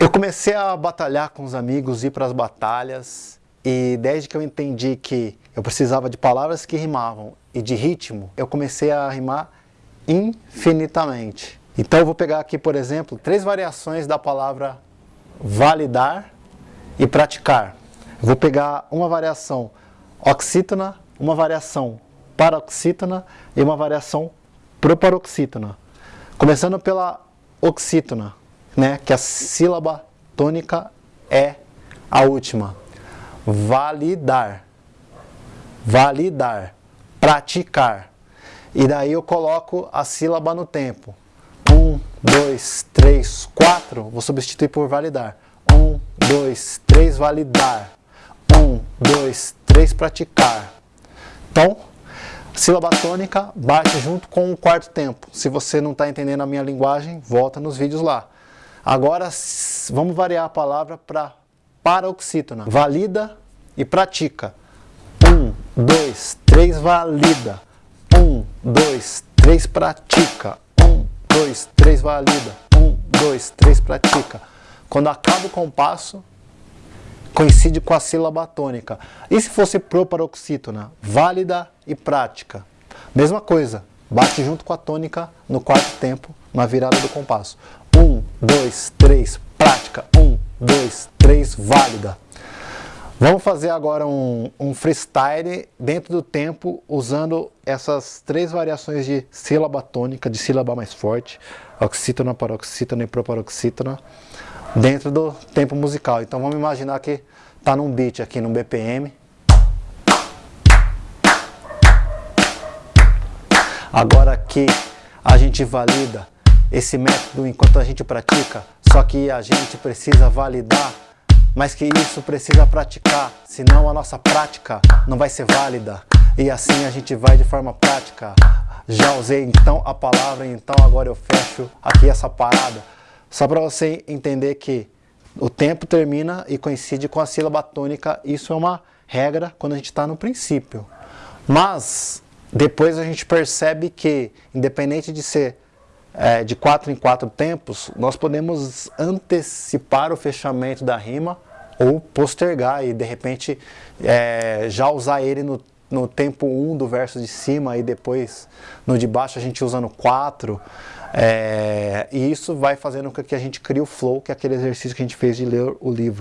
Eu comecei a batalhar com os amigos, ir para as batalhas e desde que eu entendi que eu precisava de palavras que rimavam e de ritmo, eu comecei a rimar infinitamente. Então eu vou pegar aqui, por exemplo, três variações da palavra validar e praticar. Eu vou pegar uma variação oxítona, uma variação paroxítona e uma variação proparoxítona. Começando pela oxítona né, que a sílaba tônica é a última. Validar, validar, praticar. E daí eu coloco a sílaba no tempo. Um, dois, três, quatro, vou substituir por validar. Um, dois, três, validar. Um, dois, três, praticar. Então, sílaba tônica bate junto com o quarto tempo. Se você não está entendendo a minha linguagem, volta nos vídeos lá. Agora vamos variar a palavra para paroxítona. Valida e pratica. Um, dois, três, valida. Um, dois, três, pratica. Um, dois, três, valida. Um, dois, três, pratica. Quando acaba o compasso, coincide com a sílaba tônica. E se fosse proparoxítona? Válida e prática. Mesma coisa, bate junto com a tônica no quarto tempo, na virada do compasso. Um, dois, três, prática. Um, dois, três, válida. Vamos fazer agora um, um, freestyle dentro do tempo, usando essas três variações de sílaba tônica, de sílaba mais forte, oxítona, paroxítona e proparoxítona, dentro do tempo musical. Então vamos imaginar que está num beat aqui, num BPM. Agora que a gente valida esse método enquanto a gente pratica, só que a gente precisa validar, mas que isso precisa praticar, senão a nossa prática não vai ser válida. E assim a gente vai de forma prática. Já usei então a palavra, então agora eu fecho aqui essa parada. Só para você entender que o tempo termina e coincide com a sílaba tônica, isso é uma regra quando a gente está no princípio. Mas depois a gente percebe que, independente de ser é, de quatro em quatro tempos, nós podemos antecipar o fechamento da rima ou postergar e de repente é, já usar ele no, no tempo 1 um do verso de cima e depois no de baixo a gente usa no 4. É, e isso vai fazendo com que a gente crie o flow, que é aquele exercício que a gente fez de ler o livro.